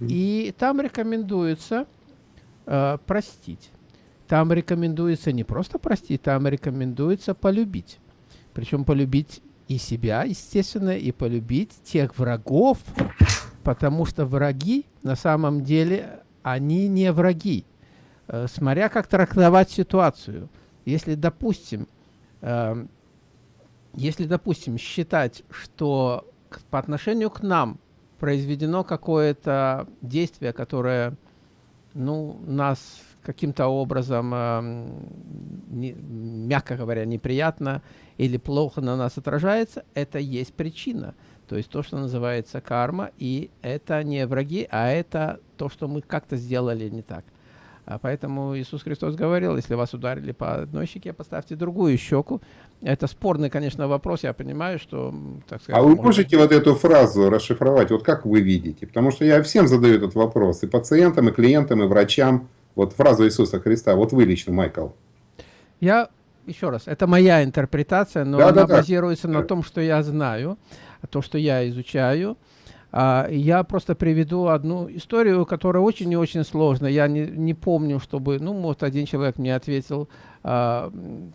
S1: И там рекомендуется э, простить. Там рекомендуется не просто простить, там рекомендуется полюбить. Причем полюбить и себя, естественно, и полюбить тех врагов, потому что враги на самом деле, они не враги. Э, смотря как трактовать ситуацию. Если, допустим, э, если, допустим, считать, что по отношению к нам произведено какое-то действие, которое ну, нас каким-то образом, э, не, мягко говоря, неприятно или плохо на нас отражается, это есть причина. То есть то, что называется карма, и это не враги, а это то, что мы как-то сделали не так. А поэтому Иисус Христос говорил, если вас ударили по одной щеке, поставьте другую щеку. Это спорный, конечно, вопрос, я понимаю, что...
S2: Так сказать, а вы можете вот эту фразу расшифровать, вот как вы видите? Потому что я всем задаю этот вопрос, и пациентам, и клиентам, и врачам. Вот фразу Иисуса Христа, вот вы лично, Майкл.
S1: Я, еще раз, это моя интерпретация, но да, она да, базируется да. на том, что я знаю, то, что я изучаю. А, я просто приведу одну историю, которая очень и очень сложная. Я не, не помню, чтобы, ну, может, один человек мне ответил а,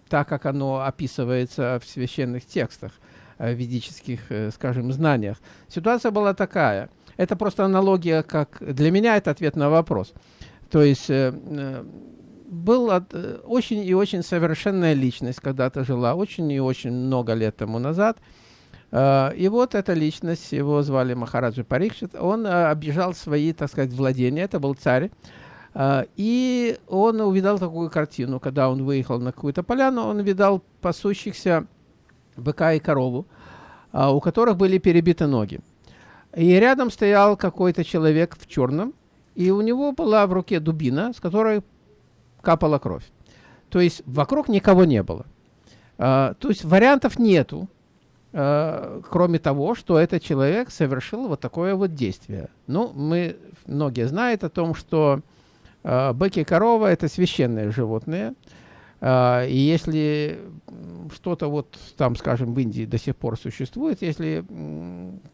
S1: так, как оно описывается в священных текстах, э, ведических, э, скажем, знаниях. Ситуация была такая. Это просто аналогия, как для меня это ответ на вопрос. То есть э был э, очень и очень совершенная личность, когда-то жила, очень и очень много лет тому назад. Э, и вот эта личность, его звали Махараджа Парикшит, он э, обижал свои, так сказать, владения, это был царь. Uh, и он увидал такую картину, когда он выехал на какую-то поляну, он видал пасущихся быка и корову, uh, у которых были перебиты ноги. И рядом стоял какой-то человек в черном, и у него была в руке дубина, с которой капала кровь. То есть вокруг никого не было. А, то есть вариантов нету, а, кроме того, что этот человек совершил вот такое вот действие. Ну, мы, многие знают о том, что а, быки и корова – это священные животные. И если что-то вот там, скажем, в Индии до сих пор существует, если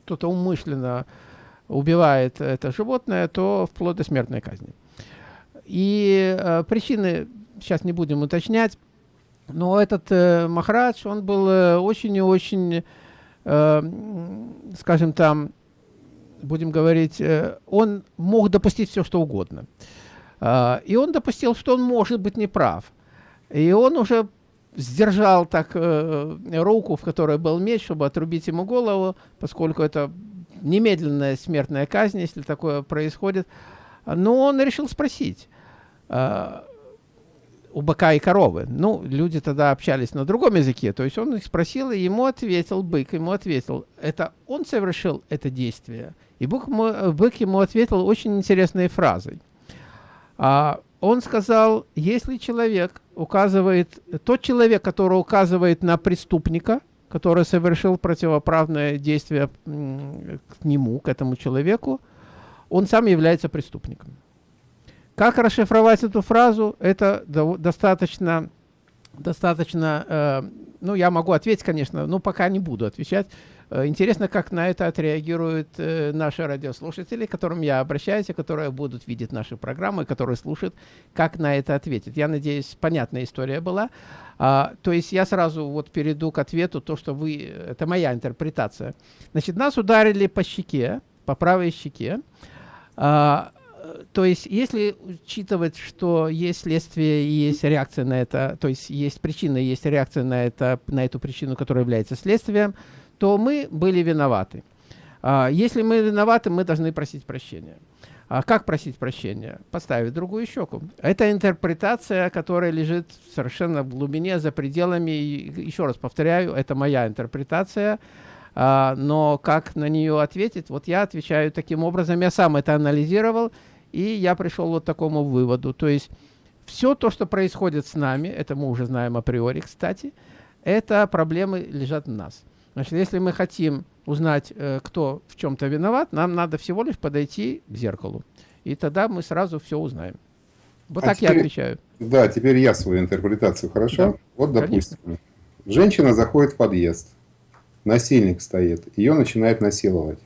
S1: кто-то умышленно убивает это животное, то вплоть до смертной казни. И э, причины сейчас не будем уточнять, но этот э, Махарадж, он был э, очень и очень, скажем там, будем говорить, он мог допустить все, что угодно. Э, и он допустил, что он может быть неправ. И он уже сдержал так руку, в которой был меч, чтобы отрубить ему голову, поскольку это немедленная смертная казнь, если такое происходит. Но он решил спросить э, у быка и коровы. Ну, люди тогда общались на другом языке, то есть он их спросил, и ему ответил, бык ему ответил, это он совершил это действие. И бык, бык ему ответил очень интересной фразой. А, он сказал, если человек указывает, тот человек, который указывает на преступника, который совершил противоправное действие к нему, к этому человеку, он сам является преступником. Как расшифровать эту фразу? Это достаточно, достаточно э, ну, я могу ответить, конечно, но пока не буду отвечать. Э, интересно, как на это отреагируют э, наши радиослушатели, к которым я обращаюсь, и которые будут видеть наши программы, которые слушают, как на это ответить. Я надеюсь, понятная история была. А, то есть я сразу вот перейду к ответу, то, что вы... Это моя интерпретация. Значит, нас ударили по щеке, по правой щеке. А, то есть, если учитывать, что есть следствие и есть реакция на это, то есть есть причина, есть реакция на, это, на эту причину, которая является следствием, то мы были виноваты. А, если мы виноваты, мы должны просить прощения. А как просить прощения? Поставить другую щеку. Это интерпретация, которая лежит совершенно в глубине, за пределами. И, еще раз повторяю, это моя интерпретация. А, но как на нее ответить? Вот я отвечаю таким образом. Я сам это анализировал, и я пришел вот к такому выводу. То есть все то, что происходит с нами, это мы уже знаем априори, кстати, это проблемы лежат в нас. Значит, если мы хотим узнать, э, кто в чем-то виноват, нам надо всего лишь подойти к зеркалу. И тогда мы сразу все узнаем. Вот а так теперь, я отвечаю.
S2: Да, теперь я свою интерпретацию, хорошо? Да, вот, допустим, конечно. женщина заходит в подъезд, насильник стоит, ее начинает насиловать.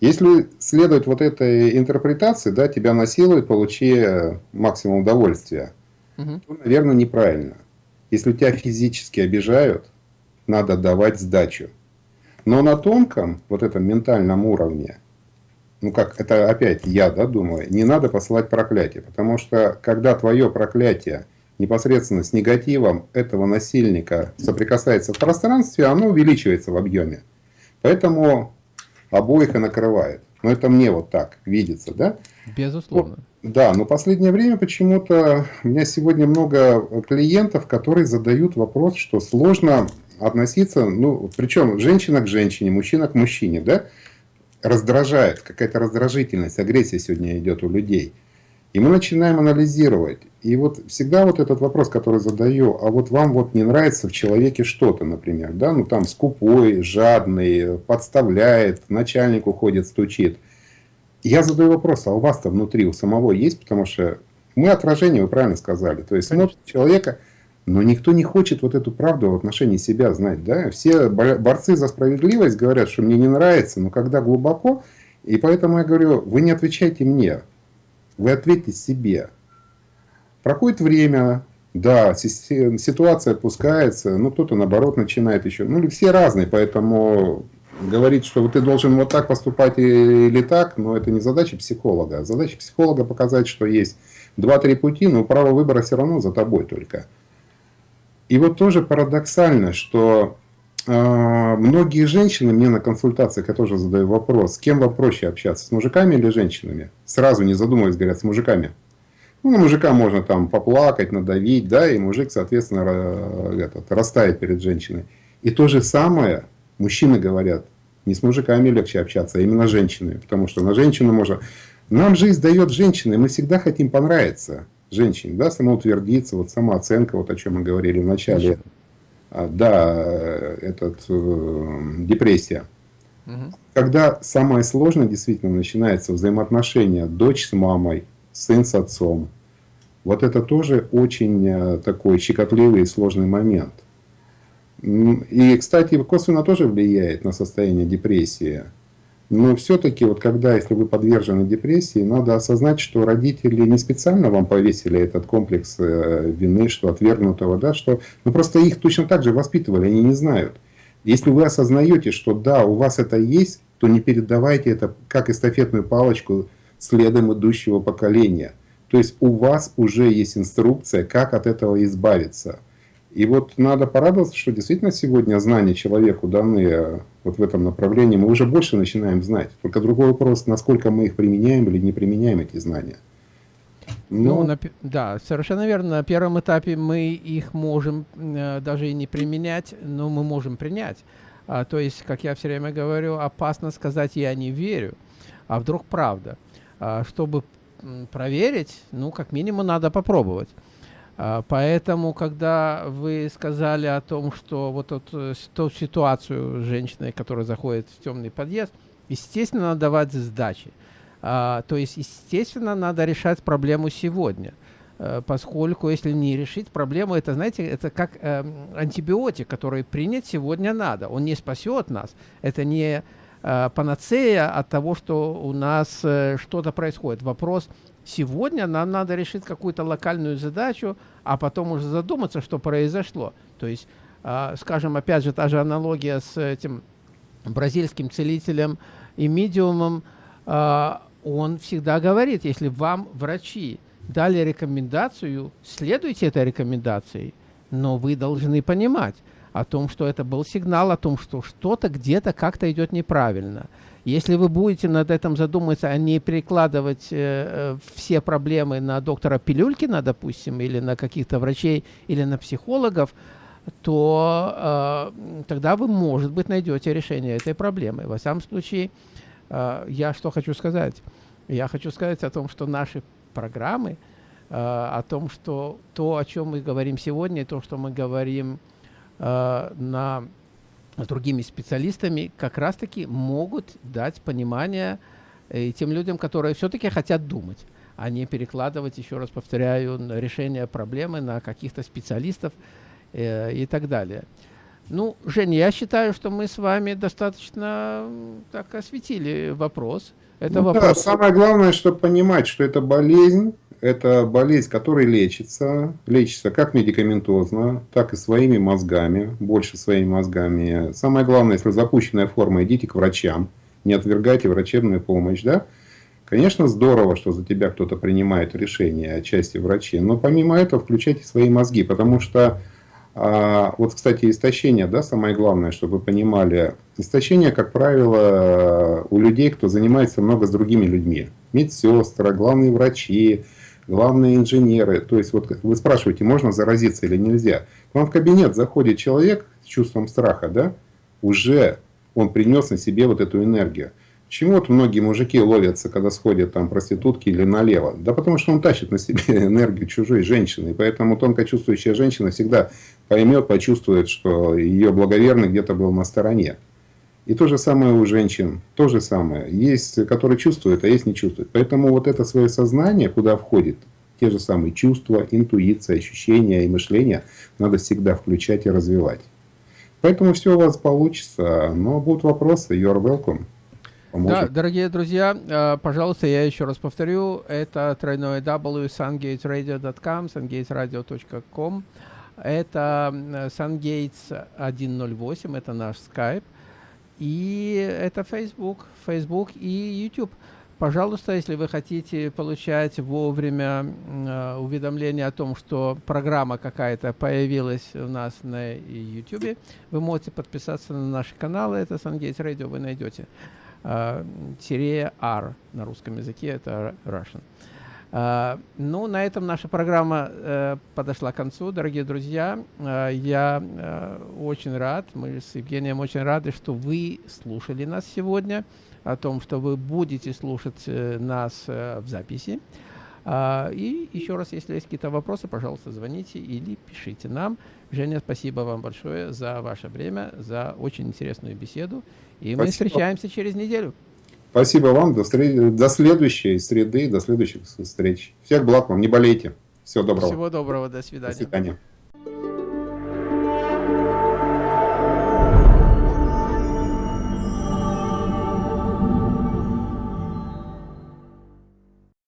S2: Если следовать вот этой интерпретации, да, тебя насилуют, получи максимум удовольствия, угу. то, наверное, неправильно. Если тебя физически обижают, надо давать сдачу. Но на тонком, вот этом ментальном уровне, ну как, это опять я, да, думаю, не надо посылать проклятие. Потому что, когда твое проклятие непосредственно с негативом этого насильника соприкасается в пространстве, оно увеличивается в объеме. Поэтому обоих и накрывает. Но это мне вот так видится, да?
S1: Безусловно.
S2: Вот, да, но последнее время почему-то у меня сегодня много клиентов, которые задают вопрос, что сложно относиться, ну, причем женщина к женщине, мужчина к мужчине, да, раздражает, какая-то раздражительность, агрессия сегодня идет у людей. И мы начинаем анализировать. И вот всегда вот этот вопрос, который задаю, а вот вам вот не нравится в человеке что-то, например, да, ну там скупой, жадный, подставляет, начальник уходит, стучит. Я задаю вопрос, а у вас-то внутри, у самого есть, потому что мы отражение, вы правильно сказали. То есть смотрит человека, но никто не хочет вот эту правду в отношении себя знать. Да? Все борцы за справедливость говорят, что мне не нравится, но когда глубоко, и поэтому я говорю, вы не отвечайте мне, вы ответьте себе. Проходит время, да, ситуация опускается, ну кто-то наоборот начинает еще, ну все разные, поэтому говорить, что ты должен вот так поступать или так, но это не задача психолога. Задача психолога показать, что есть два-три пути, но право выбора все равно за тобой только. И вот тоже парадоксально, что многие женщины, мне на консультациях я тоже задаю вопрос, с кем вам проще общаться, с мужиками или женщинами? Сразу не задумываясь, говорят, с мужиками. Ну, на мужика можно там поплакать, надавить, да, и мужик, соответственно, этот, растает перед женщиной. И то же самое мужчины говорят, не с мужиками легче общаться, а именно с женщинами, потому что на женщину можно... Нам жизнь дает женщины, мы всегда хотим понравиться женщине, да, самоутвердиться, вот самооценка, вот о чем мы говорили в начале, а, да, этот, э, депрессия. Угу. Когда самое сложное действительно начинается взаимоотношения дочь с мамой, сын с отцом, вот это тоже очень э, такой щекотливый и сложный момент. И, кстати, косвенно тоже влияет на состояние депрессии. Но все-таки, вот когда, если вы подвержены депрессии, надо осознать, что родители не специально вам повесили этот комплекс э, вины, что отвергнутого, да, что ну, просто их точно так же воспитывали, они не знают. Если вы осознаете, что да, у вас это есть, то не передавайте это как эстафетную палочку следом идущего поколения. То есть у вас уже есть инструкция, как от этого избавиться. И вот надо порадоваться, что действительно сегодня знания человеку даны э, вот в этом направлении. Мы уже больше начинаем знать. Только другой вопрос, насколько мы их применяем или не применяем, эти знания.
S1: Но... Ну, на, да, совершенно верно. На первом этапе мы их можем э, даже и не применять, но мы можем принять. А, то есть, как я все время говорю, опасно сказать «я не верю», а вдруг правда. А, чтобы проверить, ну, как минимум, надо попробовать. А, поэтому, когда вы сказали о том, что вот эту, э, эту ситуацию с женщиной, которая заходит в темный подъезд, естественно, надо давать сдачи. А, то есть, естественно, надо решать проблему сегодня. А, поскольку, если не решить проблему, это, знаете, это как э, антибиотик, который принять сегодня надо. Он не спасет нас. Это не э, панацея от того, что у нас э, что-то происходит. Вопрос – Сегодня нам надо решить какую-то локальную задачу, а потом уже задуматься, что произошло. То есть, э, скажем, опять же, та же аналогия с этим бразильским целителем и медиумом. Э, он всегда говорит, если вам врачи дали рекомендацию, следуйте этой рекомендации, но вы должны понимать о том, что это был сигнал о том, что что-то где-то как-то идет неправильно. Если вы будете над этим задумываться, а не перекладывать э, э, все проблемы на доктора Пилюлькина, допустим, или на каких-то врачей, или на психологов, то э, тогда вы, может быть, найдете решение этой проблемы. Во всяком случае, э, я что хочу сказать? Я хочу сказать о том, что наши программы, э, о том, что то, о чем мы говорим сегодня, то, что мы говорим э, на, с другими специалистами, как раз-таки могут дать понимание э, тем людям, которые все-таки хотят думать, а не перекладывать, еще раз повторяю, решение проблемы на каких-то специалистов э, и так далее. Ну, Женя, я считаю, что мы с вами достаточно так осветили вопрос.
S2: Это ну, вопрос... Да, самое главное, чтобы понимать, что это болезнь, это болезнь, которая лечится, лечится как медикаментозно, так и своими мозгами, больше своими мозгами. Самое главное, если запущенная форма, идите к врачам, не отвергайте врачебную помощь, да. Конечно, здорово, что за тебя кто-то принимает решение о части врачей, но помимо этого включайте свои мозги, потому что а, вот, кстати, истощение, да, самое главное, чтобы вы понимали. Истощение, как правило, у людей, кто занимается много с другими людьми. Медсестры, главные врачи, главные инженеры. То есть, вот вы спрашиваете, можно заразиться или нельзя. К вам в кабинет заходит человек с чувством страха, да, уже он принес на себе вот эту энергию. Почему вот многие мужики ловятся, когда сходят там проститутки или налево? Да потому что он тащит на себе (laughs) энергию чужой женщины. И поэтому тонко чувствующая женщина всегда поймет, почувствует, что ее благоверный где-то был на стороне. И то же самое у женщин, то же самое. Есть, которые чувствуют, а есть не чувствуют. Поэтому вот это свое сознание, куда входит те же самые чувства, интуиция, ощущения и мышление, надо всегда включать и развивать. Поэтому все у вас получится. Но будут вопросы, you're welcome.
S1: Поможет. Да, дорогие друзья, э, пожалуйста, я еще раз повторю, это тройное w sungatesradio.com, sungatesradio.com, это sungates 108, это наш Skype, и это Facebook, Facebook и YouTube. Пожалуйста, если вы хотите получать вовремя э, уведомления о том, что программа какая-то появилась у нас на YouTube, вы можете подписаться на наши каналы, это Sungates Radio, вы найдете. Э, тире R на русском языке, это Russian. Uh, ну, на этом наша программа uh, подошла к концу, дорогие друзья. Uh, я очень рад, мы с Евгением очень рады, что вы слушали нас сегодня, о том, что вы будете слушать э, нас э, в записи. И еще раз, если есть какие-то вопросы, пожалуйста, звоните или пишите нам. Женя, спасибо вам большое за ваше время, за очень интересную беседу. И Спасибо. мы встречаемся через неделю.
S2: Спасибо вам. До, встреч... до следующей среды, до следующих встреч. Всех благ вам. Не болейте. Всего доброго.
S1: Всего доброго. До свидания. До свидания.